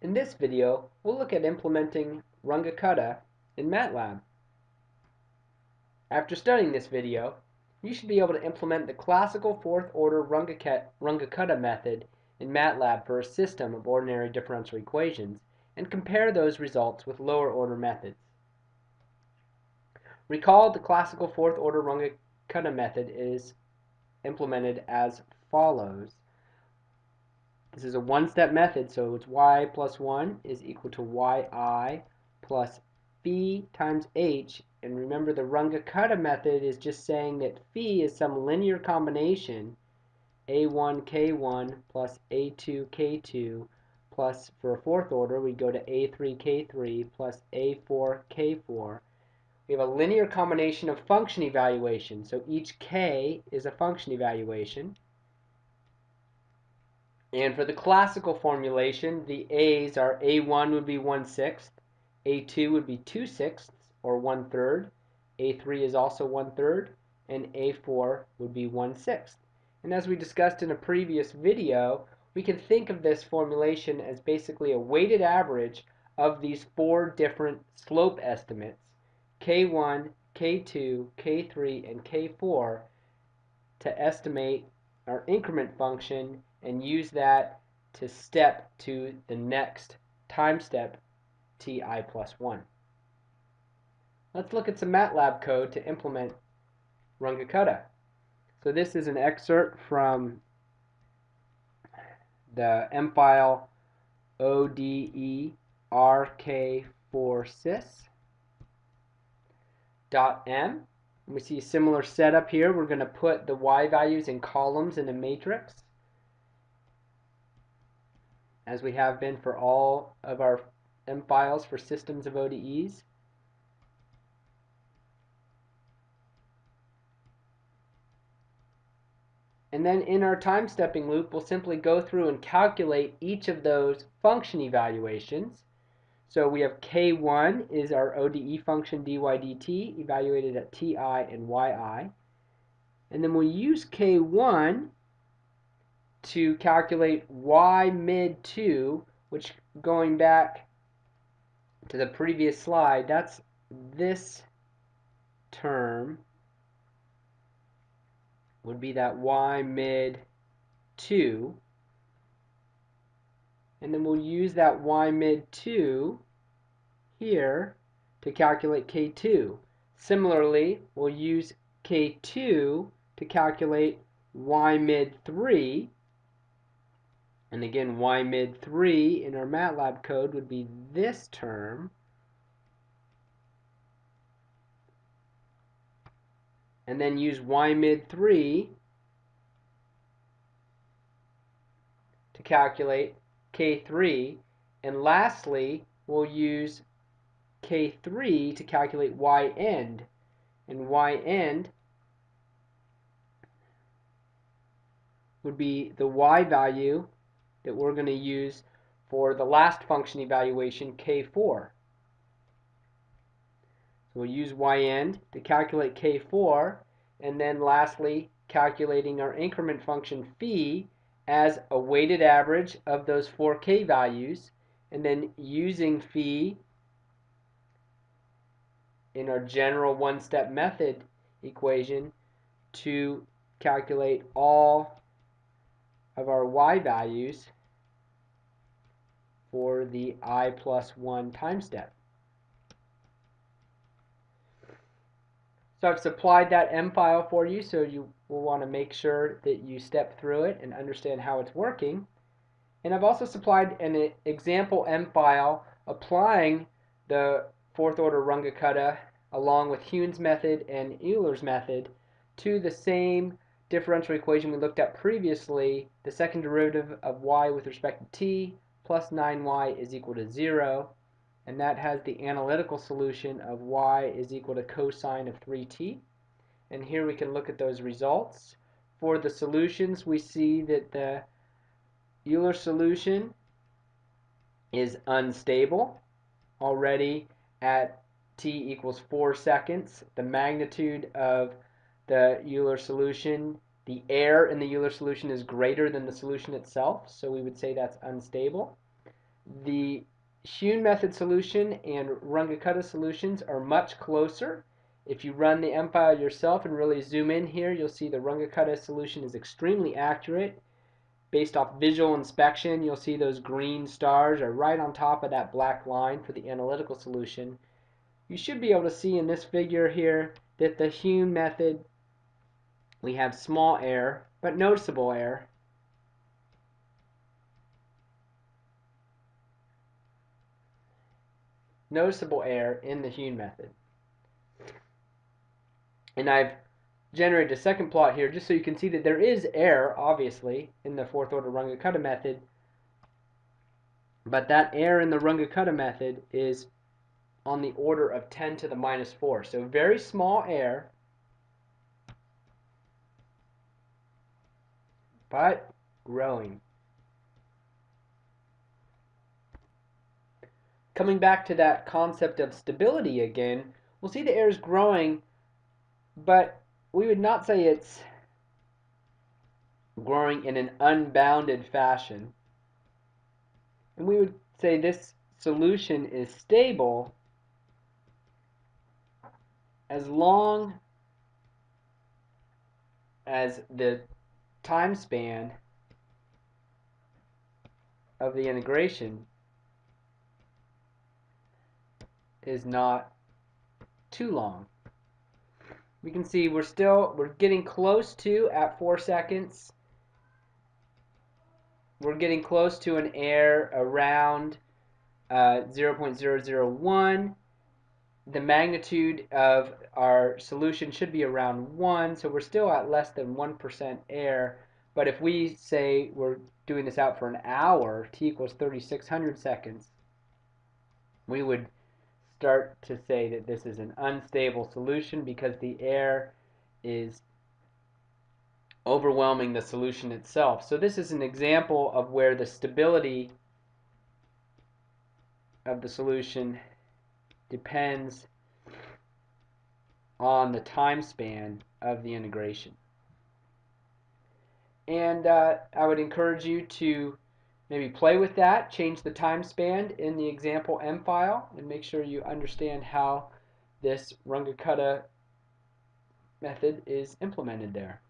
In this video, we'll look at implementing Runge-Kutta in MATLAB. After studying this video, you should be able to implement the classical fourth-order Runge-Kutta method in MATLAB for a system of ordinary differential equations and compare those results with lower-order methods. Recall the classical fourth-order Runge-Kutta method is implemented as follows. This is a one-step method, so it's y plus 1 is equal to yi plus phi times h. And remember, the Runge-Kutta method is just saying that phi is some linear combination a1 k1 plus a2 k2 plus, for a fourth order, we go to a3 k3 plus a4 k4. We have a linear combination of function evaluation, so each k is a function evaluation. And for the classical formulation, the A's are A1 would be 1 sixth, A2 would be 2 sixths or 1 third, A3 is also 1 third, and A4 would be 1 sixth. And as we discussed in a previous video, we can think of this formulation as basically a weighted average of these four different slope estimates, K1, K2, K3, and K4, to estimate our increment function and use that to step to the next time step ti plus 1. Let's look at some MATLAB code to implement Runge-Kutta. So this is an excerpt from the M file ODERK4sys We see a similar setup here. We're going to put the y values in columns in a matrix as we have been for all of our M files for systems of ODEs. And then in our time stepping loop, we'll simply go through and calculate each of those function evaluations. So we have K1 is our ODE function dy dt evaluated at ti and yi. And then we'll use K1 to calculate y mid 2, which going back to the previous slide, that's this term would be that y mid 2. And then we'll use that y mid 2 here to calculate k2. Similarly, we'll use k2 to calculate y mid 3 and again, y mid 3 in our MATLAB code would be this term. And then use y mid 3 to calculate K3. And lastly, we'll use K3 to calculate y end. And y end would be the y value that we're going to use for the last function evaluation, k4. So we'll use y-end to calculate k4, and then lastly, calculating our increment function phi as a weighted average of those four k values, and then using phi in our general one-step method equation to calculate all of our y values for the i plus 1 time step. So I've supplied that M file for you, so you will want to make sure that you step through it and understand how it's working. And I've also supplied an example M file applying the fourth order Runge-Kutta along with Heun's method and Euler's method to the same differential equation we looked at previously, the second derivative of y with respect to t plus 9y is equal to 0, and that has the analytical solution of y is equal to cosine of 3t. And here we can look at those results. For the solutions, we see that the Euler solution is unstable already at t equals 4 seconds. The magnitude of the Euler solution the error in the Euler solution is greater than the solution itself, so we would say that's unstable. The Heun method solution and Runge-Kutta solutions are much closer. If you run the M file yourself and really zoom in here, you'll see the Runge-Kutta solution is extremely accurate. Based off visual inspection, you'll see those green stars are right on top of that black line for the analytical solution. You should be able to see in this figure here that the Heun method, we have small error, but noticeable error. Noticeable error in the Heun method. And I've generated a second plot here just so you can see that there is error, obviously, in the fourth order Runge-Kutta method. But that error in the Runge-Kutta method is on the order of 10 to the minus 4. So very small error, but growing. Coming back to that concept of stability again, we'll see the air is growing but we would not say it's growing in an unbounded fashion. And we would say this solution is stable as long as the time span of the integration is not too long. We can see we're still we're getting close to at four seconds we're getting close to an error around uh, 0.001 the magnitude of our solution should be around 1 so we're still at less than 1% error but if we say we're doing this out for an hour t equals 3600 seconds we would start to say that this is an unstable solution because the air is overwhelming the solution itself. So this is an example of where the stability of the solution depends on the time span of the integration. And uh, I would encourage you to Maybe play with that, change the time span in the example M file, and make sure you understand how this Runge-Kutta method is implemented there.